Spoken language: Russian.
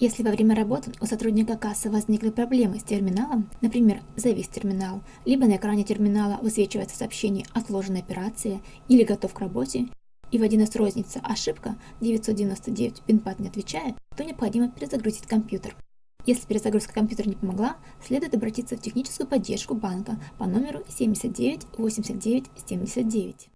Если во время работы у сотрудника кассы возникли проблемы с терминалом, например, завис терминал, либо на экране терминала высвечивается сообщение «Отложена операция» или «Готов к работе», и в 1С розница ошибка 999 пинпад не отвечает, то необходимо перезагрузить компьютер. Если перезагрузка компьютера не помогла, следует обратиться в техническую поддержку банка по номеру 79 89 79.